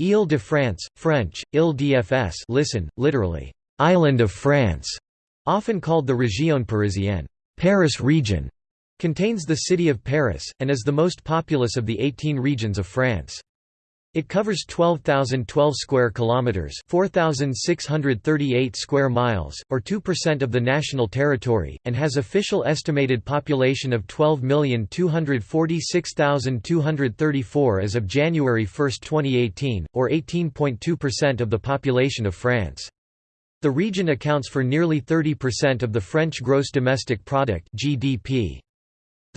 Île-de-France, French, Île-d'FS listen, literally, "'Island of France' often called the Région Parisienne Paris region", contains the city of Paris, and is the most populous of the 18 regions of France. It covers 12,012 square kilometers, 4,638 square miles, or 2% of the national territory, and has official estimated population of 12,246,234 as of January 1, 2018, or 18.2% of the population of France. The region accounts for nearly 30% of the French gross domestic product (GDP).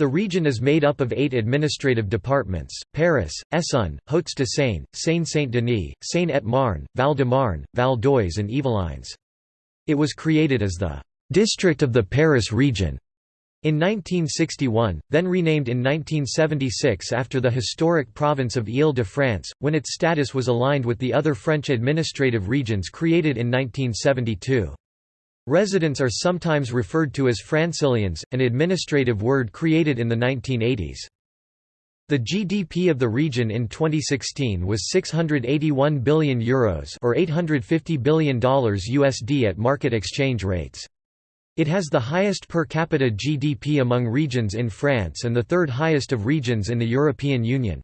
The region is made up of eight administrative departments, Paris, Essonne, Hauts-de-Seine, Seine-Saint-Denis, Seine-et-Marne, Val-de-Marne, Val-d'Oise and Yvelines. It was created as the «district of the Paris region» in 1961, then renamed in 1976 after the historic province of Île-de-France, when its status was aligned with the other French administrative regions created in 1972. Residents are sometimes referred to as Francilians, an administrative word created in the 1980s. The GDP of the region in 2016 was €681 billion Euros or $850 billion USD at market exchange rates. It has the highest per capita GDP among regions in France and the third highest of regions in the European Union.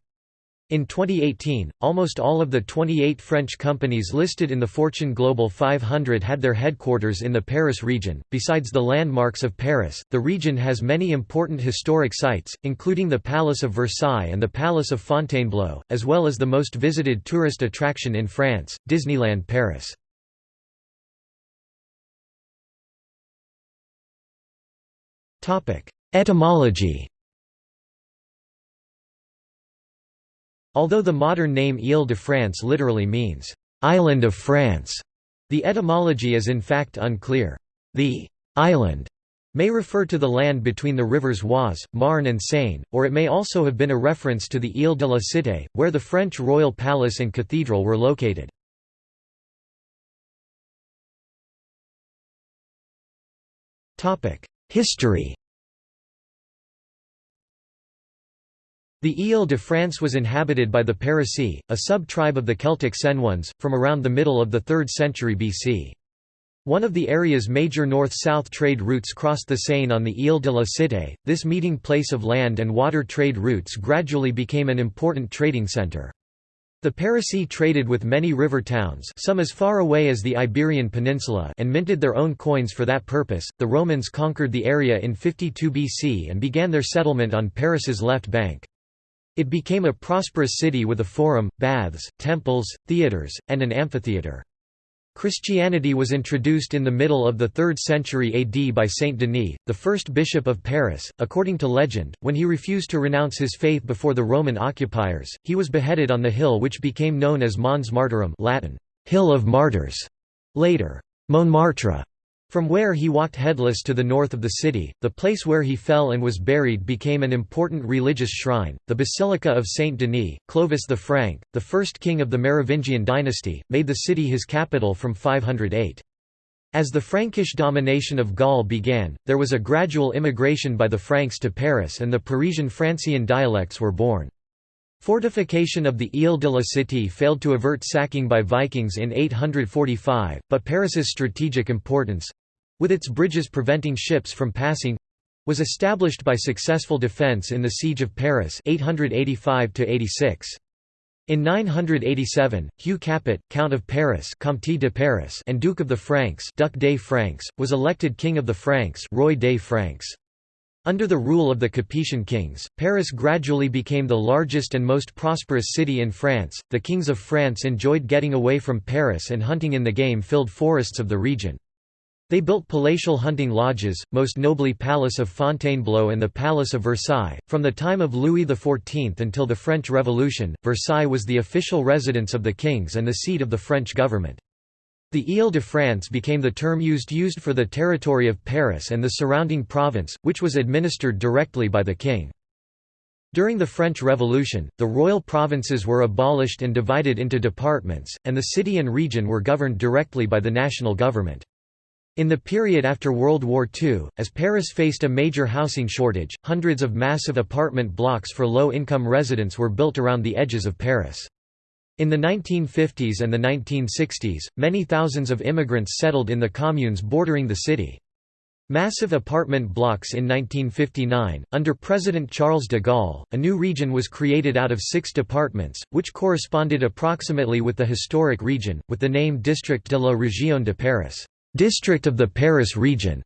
In 2018, almost all of the 28 French companies listed in the Fortune Global 500 had their headquarters in the Paris region. Besides the landmarks of Paris, the region has many important historic sites, including the Palace of Versailles and the Palace of Fontainebleau, as well as the most visited tourist attraction in France, Disneyland Paris. Topic: Etymology Although the modern name Île-de-France literally means, "'Island of France'", the etymology is in fact unclear. The «island» may refer to the land between the rivers Oise, Marne and Seine, or it may also have been a reference to the Île de la Cité, where the French royal palace and cathedral were located. History The Île-de-France was inhabited by the Parisii, a sub-tribe of the Celtic Senones, from around the middle of the 3rd century BC. One of the area's major north-south trade routes crossed the Seine on the Île de la Cité. This meeting place of land and water trade routes gradually became an important trading centre. The Parisii traded with many river towns, some as far away as the Iberian Peninsula, and minted their own coins for that purpose. The Romans conquered the area in 52 BC and began their settlement on Paris's left bank. It became a prosperous city with a forum, baths, temples, theatres, and an amphitheatre. Christianity was introduced in the middle of the 3rd century AD by Saint Denis, the first bishop of Paris. According to legend, when he refused to renounce his faith before the Roman occupiers, he was beheaded on the hill which became known as Mons Martyrum Latin, Hill of Martyrs, later, Montmartre. From where he walked headless to the north of the city, the place where he fell and was buried became an important religious shrine. The Basilica of Saint Denis, Clovis the Frank, the first king of the Merovingian dynasty, made the city his capital from 508. As the Frankish domination of Gaul began, there was a gradual immigration by the Franks to Paris and the Parisian Francian dialects were born. Fortification of the Ile de la Cité failed to avert sacking by Vikings in 845, but Paris's strategic importance—with its bridges preventing ships from passing—was established by successful defence in the Siege of Paris 885 -86. In 987, Hugh Capet, Count of Paris, Comte de Paris and Duke of the Franks, Duc des Franks, was elected King of the Franks, Roy des Franks. Under the rule of the Capetian kings, Paris gradually became the largest and most prosperous city in France. The kings of France enjoyed getting away from Paris and hunting in the game filled forests of the region. They built palatial hunting lodges, most nobly Palace of Fontainebleau and the Palace of Versailles. From the time of Louis XIV until the French Revolution, Versailles was the official residence of the kings and the seat of the French government. The Île-de-France became the term used used for the territory of Paris and the surrounding province, which was administered directly by the king. During the French Revolution, the royal provinces were abolished and divided into departments, and the city and region were governed directly by the national government. In the period after World War II, as Paris faced a major housing shortage, hundreds of massive apartment blocks for low-income residents were built around the edges of Paris. In the 1950s and the 1960s, many thousands of immigrants settled in the communes bordering the city. Massive apartment blocks in 1959, under President Charles de Gaulle, a new region was created out of six departments, which corresponded approximately with the historic region, with the name District de la Région de Paris District of the Paris region".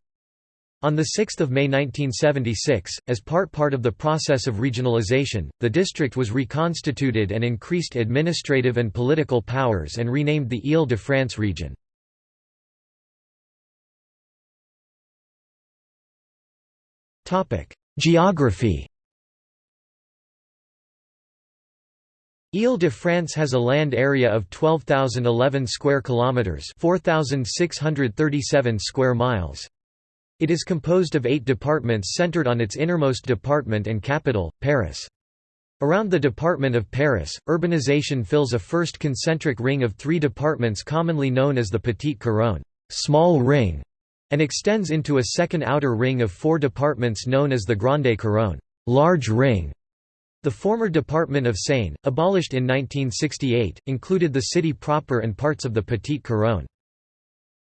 On 6 May 1976, as part part of the process of regionalization, the district was reconstituted and increased administrative and political powers and renamed the Île-de-France region. Geography Île-de-France has a land area of 12,011 square kilometers, 4,637 square miles. It is composed of 8 departments centered on its innermost department and capital, Paris. Around the department of Paris, urbanization fills a first concentric ring of 3 departments commonly known as the Petite Couronne, small ring, and extends into a second outer ring of four departments known as the Grande Couronne large ring". The former department of Seine, abolished in 1968, included the city proper and parts of the Petite Couronne.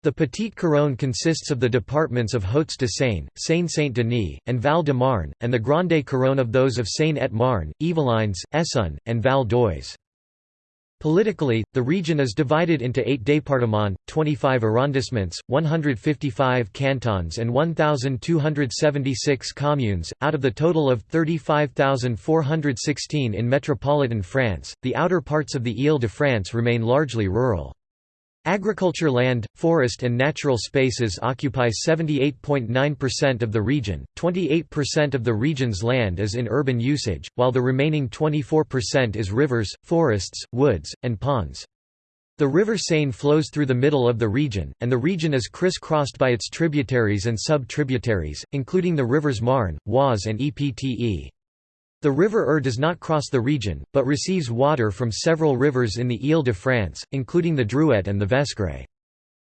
The Petite Couronne consists of the departments of Hauts-de-Seine, Seine-Saint-Denis, and Val-de-Marne, and the Grande Couronne of those of Seine-et-Marne, Yvelines, Essonne, and Val d'Oise. Politically, the region is divided into eight départements, 25 arrondissements, 155 cantons and 1,276 communes, out of the total of 35,416 in metropolitan France. The outer parts of the Île-de-France remain largely rural. Agriculture land, forest and natural spaces occupy 78.9% of the region, 28% of the region's land is in urban usage, while the remaining 24% is rivers, forests, woods, and ponds. The river Seine flows through the middle of the region, and the region is criss-crossed by its tributaries and sub-tributaries, including the rivers Marne, Oise and Epte. The river Eure does not cross the region, but receives water from several rivers in the Île-de-France, including the Drouette and the Vesgre.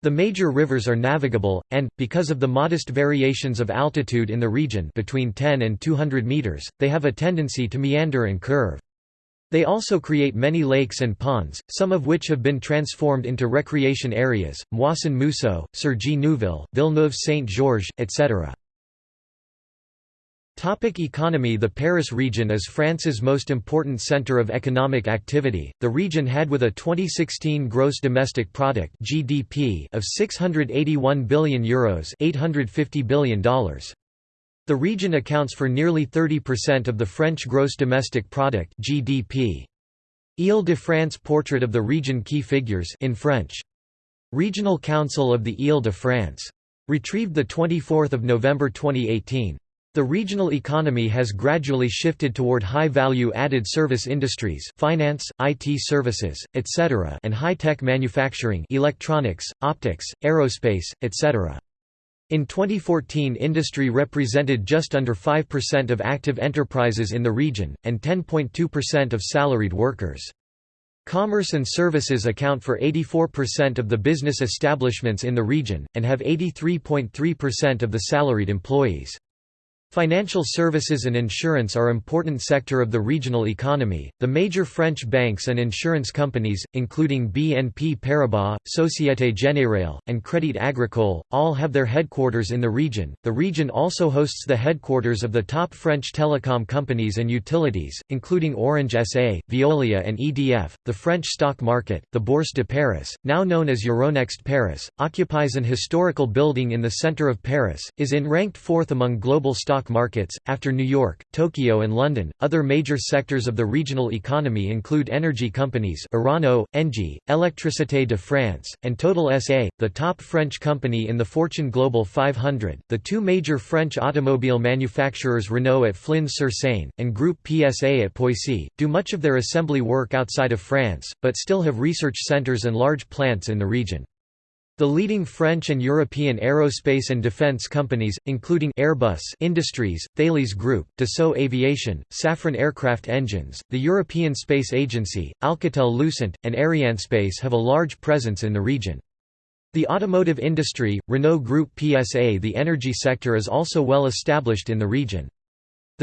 The major rivers are navigable, and, because of the modest variations of altitude in the region between 10 and 200 meters, they have a tendency to meander and curve. They also create many lakes and ponds, some of which have been transformed into recreation areas, Moisson-Mousseaux, Cergy-Neuville, Villeneuve-Saint-Georges, etc. Topic economy The Paris region is France's most important centre of economic activity. The region had with a 2016 gross domestic product (GDP) of 681 billion euros, 850 billion dollars. The region accounts for nearly 30% of the French gross domestic product (GDP). Île-de-France portrait of the region key figures in French. Regional Council of the Île-de-France. Retrieved 24 November 2018. The regional economy has gradually shifted toward high-value added service industries finance, IT services, etc. and high-tech manufacturing electronics, optics, aerospace, etc. In 2014 industry represented just under 5% of active enterprises in the region, and 10.2% of salaried workers. Commerce and services account for 84% of the business establishments in the region, and have 83.3% of the salaried employees. Financial services and insurance are important sector of the regional economy. The major French banks and insurance companies, including BNP Paribas, Société Générale, and Crédit Agricole, all have their headquarters in the region. The region also hosts the headquarters of the top French telecom companies and utilities, including Orange SA, Veolia, and EDF. The French stock market, the Bourse de Paris, now known as Euronext Paris, occupies an historical building in the center of Paris, is in ranked fourth among global stock stock markets, after New York, Tokyo and London. Other major sectors of the regional economy include energy companies Orano, Engie, Électricité de France, and Total SA, the top French company in the Fortune Global 500. The two major French automobile manufacturers Renault at Flins-sur-Seine, and Groupe PSA at Poissy, do much of their assembly work outside of France, but still have research centres and large plants in the region. The leading French and European aerospace and defense companies, including Airbus Industries, Thales Group, Dassault Aviation, Safran Aircraft Engines, the European Space Agency, Alcatel-Lucent, and Arianespace have a large presence in the region. The automotive industry, Renault Groupe PSA The energy sector is also well established in the region.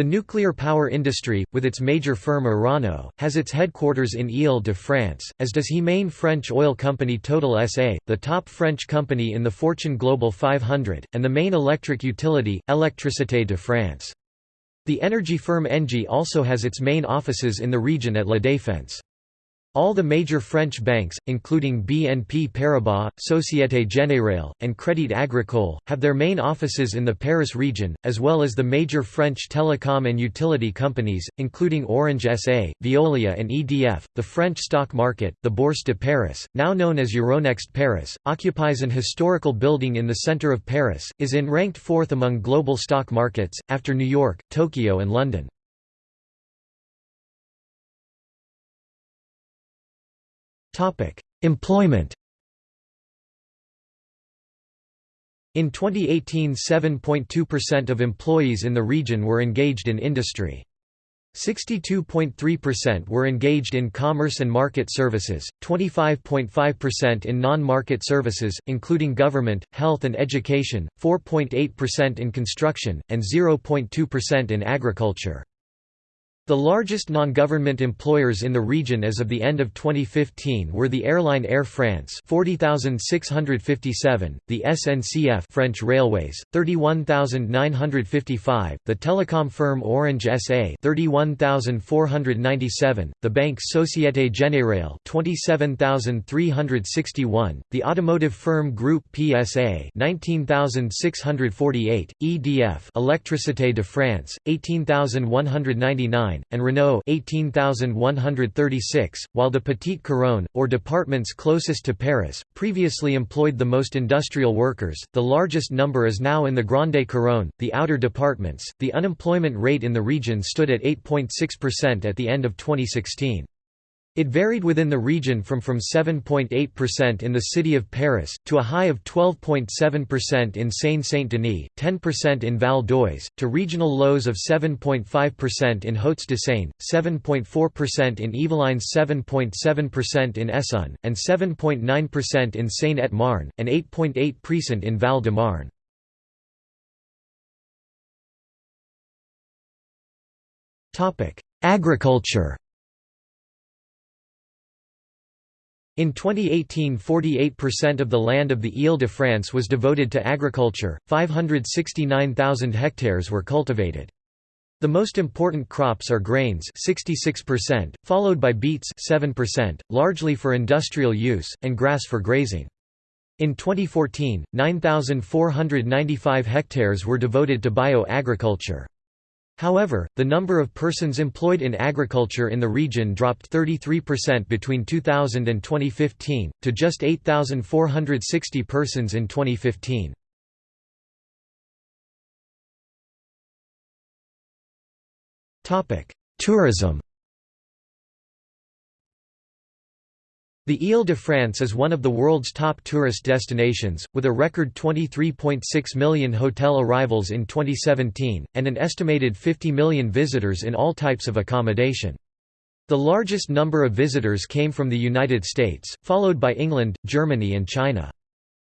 The nuclear power industry, with its major firm Orano, has its headquarters in Ile-de-France, as does He-Main French oil company Total SA, the top French company in the Fortune Global 500, and the main electric utility, Électricité de France. The energy firm Engie also has its main offices in the region at La Défense. All the major French banks, including BNP Paribas, Société Générale, and Crédit Agricole, have their main offices in the Paris region, as well as the major French telecom and utility companies, including Orange SA, Veolia and EDF. The French stock market, the Bourse de Paris, now known as Euronext Paris, occupies an historical building in the center of Paris, is in ranked fourth among global stock markets, after New York, Tokyo and London. Employment In 2018 7.2% of employees in the region were engaged in industry. 62.3% were engaged in commerce and market services, 25.5% in non-market services, including government, health and education, 4.8% in construction, and 0.2% in agriculture. The largest non-government employers in the region as of the end of 2015 were the airline Air France 40,657, the SNCF French Railways 31,955, the telecom firm Orange SA 31,497, the bank Société Générale 27,361, the automotive firm Groupe PSA 19,648, EDF Électricité de France 18,199 and Renault 18,136, while the Petite Couronne, or departments closest to Paris, previously employed the most industrial workers. The largest number is now in the Grande Couronne, the outer departments. The unemployment rate in the region stood at 8.6% at the end of 2016. It varied within the region from from 7.8% in the city of Paris, to a high of 12.7% in Seine-Saint-Denis, 10% in Val d'Oise, to regional lows of 7.5% in Hauts-de-Seine, 7.4% in Yvelines 7.7% in Essonne, and 7.9% in Seine-et-Marne, and 8.8% in Val-de-Marne. Agriculture In 2018 48% of the land of the Ile-de-France was devoted to agriculture, 569,000 hectares were cultivated. The most important crops are grains 66%, followed by beets 7%, largely for industrial use, and grass for grazing. In 2014, 9,495 hectares were devoted to bio-agriculture. However, the number of persons employed in agriculture in the region dropped 33% between 2000 and 2015, to just 8,460 persons in 2015. Tourism The Ile-de-France is one of the world's top tourist destinations, with a record 23.6 million hotel arrivals in 2017, and an estimated 50 million visitors in all types of accommodation. The largest number of visitors came from the United States, followed by England, Germany and China.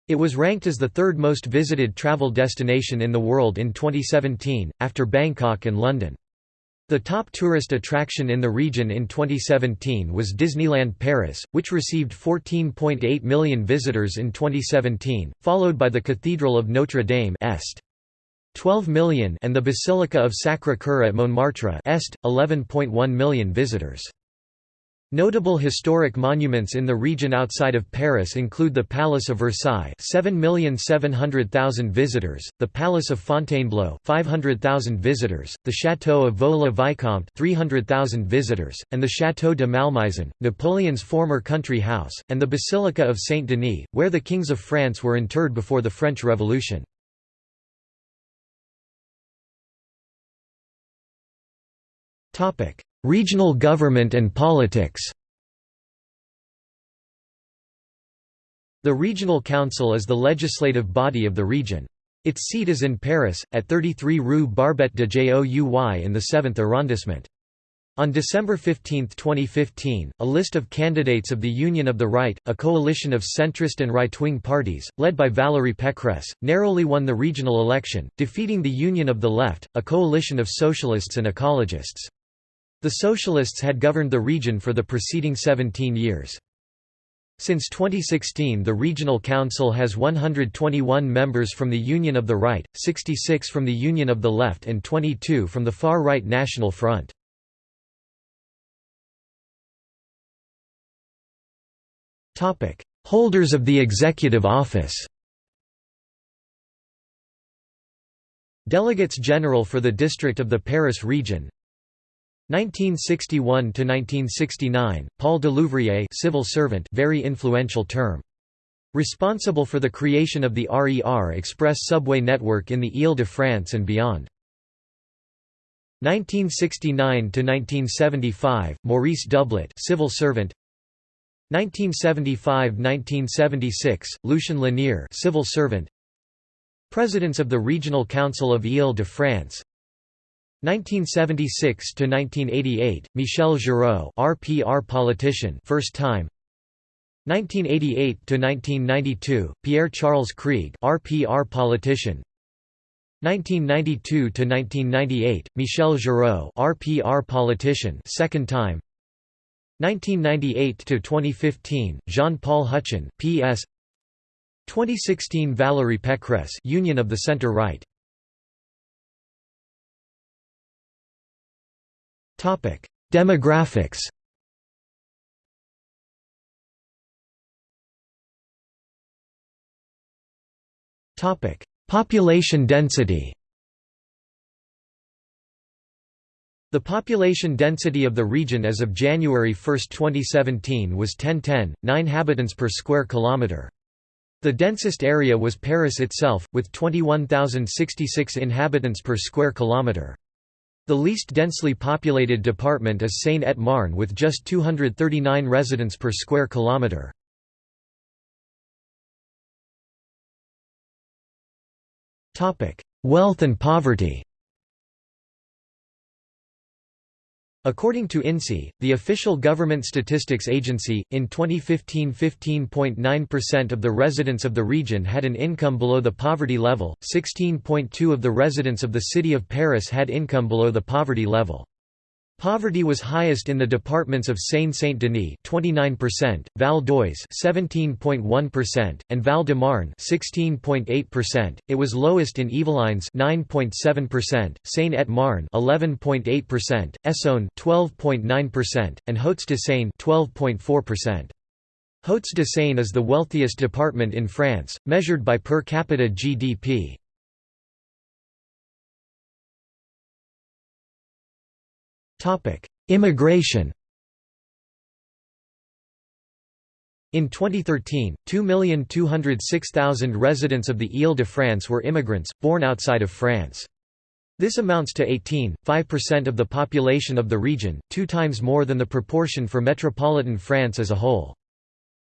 It was ranked as the third most visited travel destination in the world in 2017, after Bangkok and London. The top tourist attraction in the region in 2017 was Disneyland Paris, which received 14.8 million visitors in 2017, followed by the Cathedral of Notre Dame Est. 12 million and the Basilica of Sacré-Cœur at Montmartre Est, 11.1 million visitors. Notable historic monuments in the region outside of Paris include the Palace of Versailles 7,700,000 visitors, the Palace of Fontainebleau 500,000 visitors, the Château of Vaux-le-Vicomte 300,000 visitors, and the Château de Malmaison, Napoleon's former country house, and the Basilica of Saint-Denis, where the kings of France were interred before the French Revolution. Regional government and politics The Regional Council is the legislative body of the region. Its seat is in Paris, at 33 Rue Barbet de Jouy in the 7th arrondissement. On December 15, 2015, a list of candidates of the Union of the Right, a coalition of centrist and right-wing parties, led by Valérie Pécresse, narrowly won the regional election, defeating the Union of the Left, a coalition of socialists and ecologists. The socialists had governed the region for the preceding 17 years. Since 2016 the Regional Council has 121 members from the Union of the Right, 66 from the Union of the Left and 22 from the far-right National Front. Holders of the executive office. Delegates General for the District of the Paris region. 1961 to 1969, Paul Delouvrier, civil servant, very influential term. Responsible for the creation of the RER Express subway network in the Île-de-France and beyond. 1969 to 1975, Maurice Doublet, civil servant. 1975–1976, Lucien Lanier civil servant Presidents of the Regional Council of Île-de-France 1976–1988, Michel Giraud RPR politician first time. 1988 to 1992 Pierre-Charles Krieg RPR politician. 1992 to 1998 Michel Giraud RPR politician second time. 1998 to 2015 Jean-Paul Huchon PS 2016 Valérie Pécresse Union of the Center Right Demographics Topic Population density The population density of the region as of January 1, 2017 was 1010, 9 habitants per square kilometre. The densest area was Paris itself, with 21,066 inhabitants per square kilometre. The least densely populated department is Seine-et-Marne with just 239 residents per square kilometre. Wealth and poverty According to INSEE, the official government statistics agency, in 2015 15.9% of the residents of the region had an income below the poverty level, 16.2% of the residents of the city of Paris had income below the poverty level. Poverty was highest in the departments of Seine-Saint-Denis (29%), Val d'Oise (17.1%), and Val-de-Marne (16.8%). It was lowest in Yvelines (9.7%), Seine-et-Marne (11.8%), Essonne (12.9%), and Hauts-de-Seine (12.4%). Hauts-de-Seine is the wealthiest department in France, measured by per capita GDP. Immigration In 2013, 2,206,000 residents of the Île-de-France were immigrants, born outside of France. This amounts to 18.5% of the population of the region, two times more than the proportion for metropolitan France as a whole.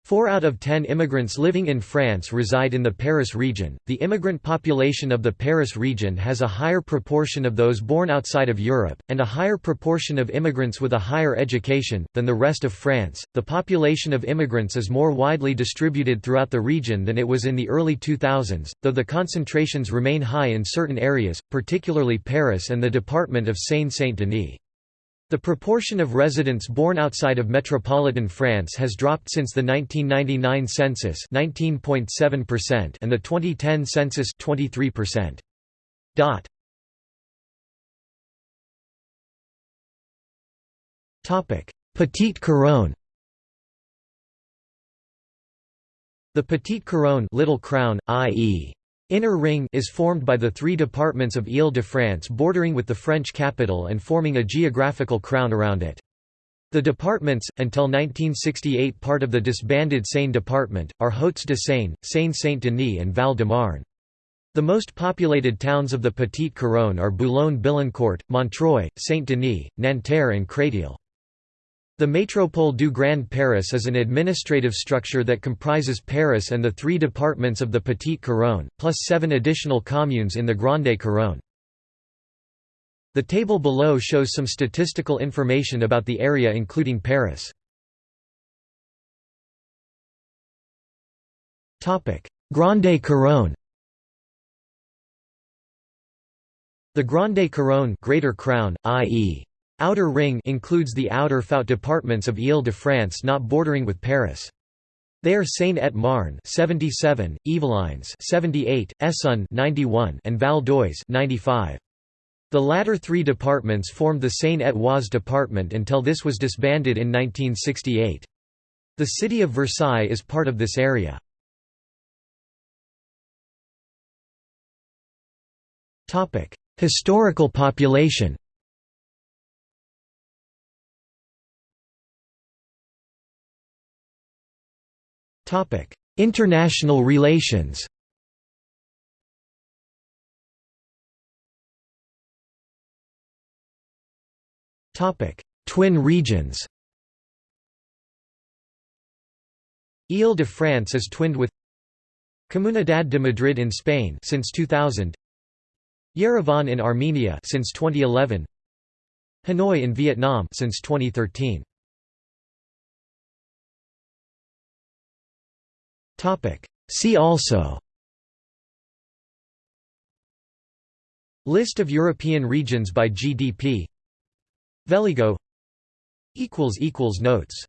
Four out of ten immigrants living in France reside in the Paris region. The immigrant population of the Paris region has a higher proportion of those born outside of Europe, and a higher proportion of immigrants with a higher education, than the rest of France. The population of immigrants is more widely distributed throughout the region than it was in the early 2000s, though the concentrations remain high in certain areas, particularly Paris and the department of Seine-Saint-Denis. The proportion of residents born outside of metropolitan France has dropped since the 1999 census 19.7% and the 2010 census 23%. Dot. Topic: Petite Couronne. The Petite Couronne, Little Crown, i.e. Inner Ring is formed by the three departments of Île-de-France bordering with the French capital and forming a geographical crown around it. The departments, until 1968 part of the disbanded Seine department, are Hauts-de-Seine, Seine-Saint-Denis and Val-de-Marne. The most populated towns of the Petite Couronne are Boulogne-Billancourt, Montreuil, Saint-Denis, Nanterre and Créteil. The Métropole du Grand Paris is an administrative structure that comprises Paris and the three departments of the Petite Couronne, plus seven additional communes in the Grande Couronne. The table below shows some statistical information about the area including Paris. Grande Couronne The Grande Couronne Greater Crown, i.e. Outer Ring includes the outer Faute departments of Île-de-France not bordering with Paris. They are Seine-et-Marne 77, Yvelines 78, Essonne 91 and Val d'Oise 95. The latter three departments formed the Seine-et-Oise department until this was disbanded in 1968. The city of Versailles is part of this area. Historical population International relations. Twin regions. Ile-de-France is twinned with Comunidad de Madrid in Spain since 2000 Yerevan in Armenia since 2011 Hanoi in Vietnam since 2013 See also. List of European regions by GDP Veligo. Notes